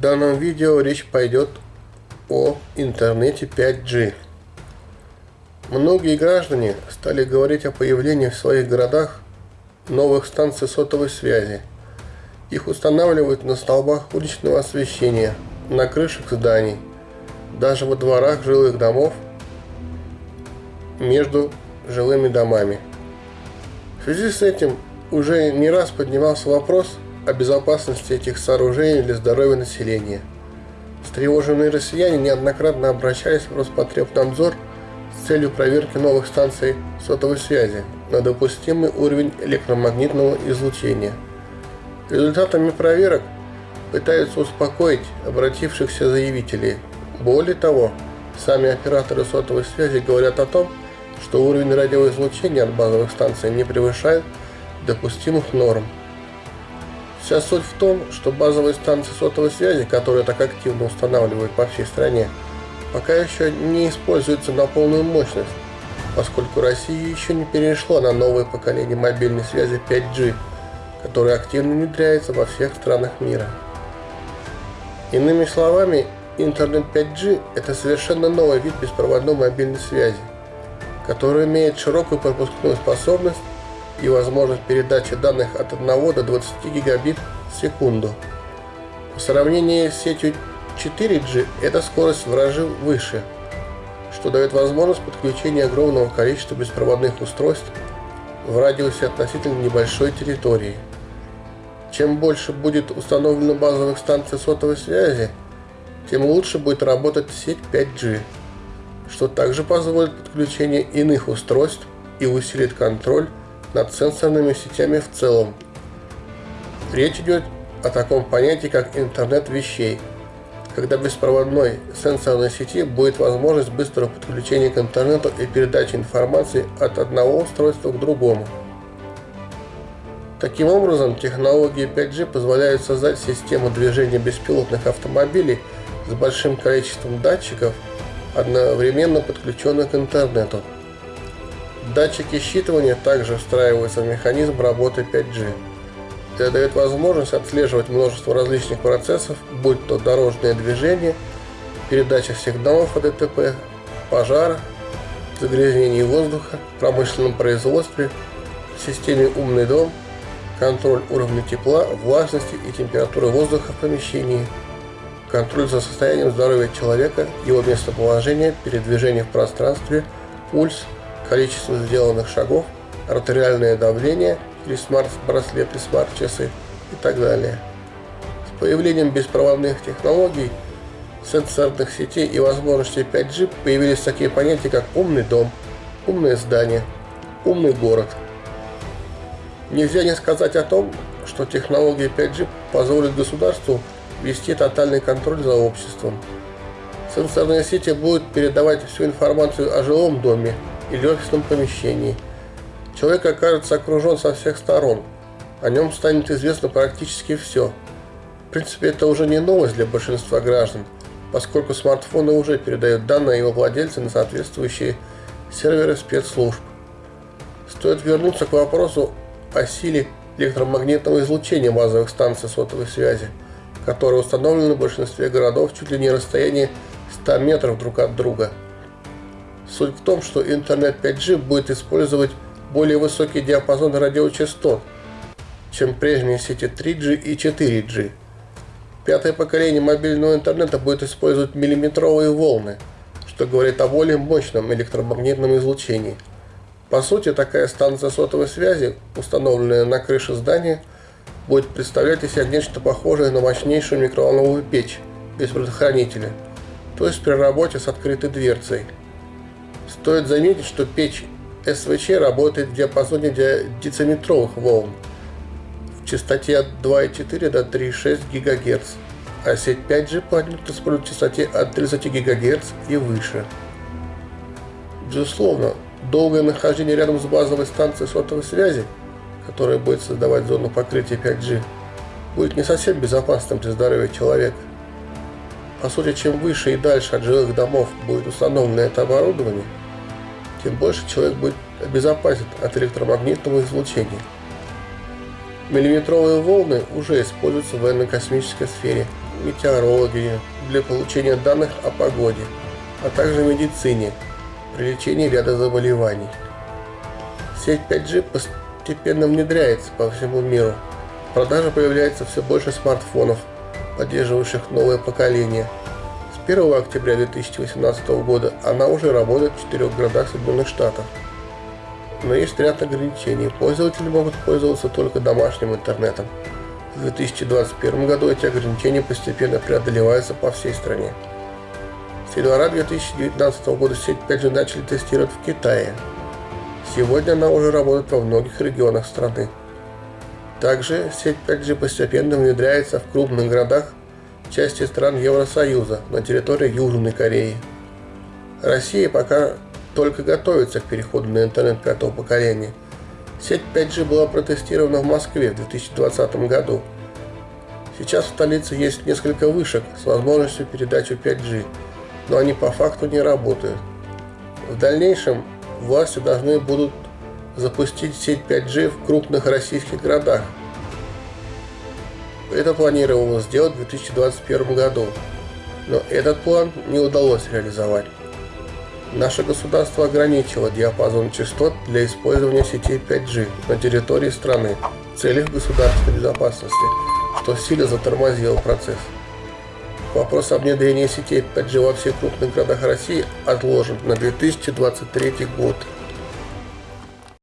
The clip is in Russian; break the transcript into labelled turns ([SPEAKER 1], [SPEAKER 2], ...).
[SPEAKER 1] В данном видео речь пойдет о интернете 5G. Многие граждане стали говорить о появлении в своих городах новых станций сотовой связи. Их устанавливают на столбах уличного освещения, на крышах зданий, даже во дворах жилых домов, между жилыми домами. В связи с этим уже не раз поднимался вопрос о безопасности этих сооружений для здоровья населения. Встревоженные россияне неоднократно обращались в Роспотребнадзор с целью проверки новых станций сотовой связи на допустимый уровень электромагнитного излучения. Результатами проверок пытаются успокоить обратившихся заявителей. Более того, сами операторы сотовой связи говорят о том, что уровень радиоизлучения от базовых станций не превышает допустимых норм. Вся суть в том, что базовые станции сотовой связи, которые так активно устанавливают по всей стране, пока еще не используются на полную мощность, поскольку Россия еще не перешла на новое поколение мобильной связи 5G, которое активно внедряется во всех странах мира. Иными словами, интернет 5G – это совершенно новый вид беспроводной мобильной связи, который имеет широкую пропускную способность и возможность передачи данных от 1 до 20 гигабит в секунду. По сравнению с сетью 4G эта скорость в разы выше, что дает возможность подключения огромного количества беспроводных устройств в радиусе относительно небольшой территории. Чем больше будет установлено базовых станций сотовой связи, тем лучше будет работать сеть 5G, что также позволит подключение иных устройств и усилит контроль над сенсорными сетями в целом. Речь идет о таком понятии, как интернет вещей, когда беспроводной сенсорной сети будет возможность быстрого подключения к интернету и передачи информации от одного устройства к другому. Таким образом, технологии 5G позволяют создать систему движения беспилотных автомобилей с большим количеством датчиков, одновременно подключенных к интернету. Датчики считывания также встраиваются в механизм работы 5G. Это дает возможность отслеживать множество различных процессов, будь то дорожное движение, передача сигналов о ДТП, пожара, загрязнение воздуха, промышленном производстве, системе «Умный дом», контроль уровня тепла, влажности и температуры воздуха в помещении, контроль за состоянием здоровья человека, его местоположение, передвижение в пространстве, пульс – количество сделанных шагов, артериальное давление или смарт-браслеты, смарт-часы и так далее. С появлением беспроводных технологий, сенсорных сетей и возможностей 5G появились такие понятия, как умный дом, умное здание, умный город. Нельзя не сказать о том, что технологии 5G позволят государству вести тотальный контроль за обществом. Сенсорные сети будут передавать всю информацию о жилом доме, или офисном помещении. Человек окажется окружен со всех сторон. О нем станет известно практически все. В принципе, это уже не новость для большинства граждан, поскольку смартфоны уже передают данные его владельца на соответствующие серверы спецслужб. Стоит вернуться к вопросу о силе электромагнитного излучения базовых станций сотовой связи, которые установлены в большинстве городов чуть ли не расстояние 100 метров друг от друга – Суть в том, что интернет 5G будет использовать более высокий диапазон радиочастот, чем прежние сети 3G и 4G. Пятое поколение мобильного интернета будет использовать миллиметровые волны, что говорит о более мощном электромагнитном излучении. По сути, такая станция сотовой связи, установленная на крыше здания, будет представлять из себя нечто похожее на мощнейшую микроволновую печь без предохранителя, то есть при работе с открытой дверцей – Стоит заметить, что печь СВЧ работает в диапазоне дециметровых волн в частоте от 2,4 до 3,6 ГГц, а сеть 5G планирует использовать в частоте от 30 ГГц и выше. Безусловно, долгое нахождение рядом с базовой станцией сотовой связи, которая будет создавать зону покрытия 5G, будет не совсем безопасным для здоровья человека. По сути, чем выше и дальше от жилых домов будет установлено это оборудование, тем больше человек будет обезопасен от электромагнитного излучения. Миллиметровые волны уже используются в военно-космической сфере, метеорологии для получения данных о погоде, а также медицине при лечении ряда заболеваний. Сеть 5G постепенно внедряется по всему миру. В продаже появляется все больше смартфонов, поддерживающих новое поколение. С 1 октября 2018 года она уже работает в четырех городах Соединенных Штатов. Но есть ряд ограничений. Пользователи могут пользоваться только домашним интернетом. В 2021 году эти ограничения постепенно преодолеваются по всей стране. С января 2019 года сеть 5G начали тестировать в Китае. Сегодня она уже работает во многих регионах страны. Также сеть 5G постепенно внедряется в крупных городах части стран Евросоюза на территории Южной Кореи. Россия пока только готовится к переходу на интернет пятого поколения. Сеть 5G была протестирована в Москве в 2020 году. Сейчас в столице есть несколько вышек с возможностью передачи 5G, но они по факту не работают. В дальнейшем власти должны будут запустить сеть 5G в крупных российских городах. Это планировалось сделать в 2021 году, но этот план не удалось реализовать. Наше государство ограничило диапазон частот для использования сетей 5G на территории страны в целях государственной безопасности, что сильно затормозило процесс. Вопрос о внедрении сетей 5G во всех крупных городах России отложен на 2023 год.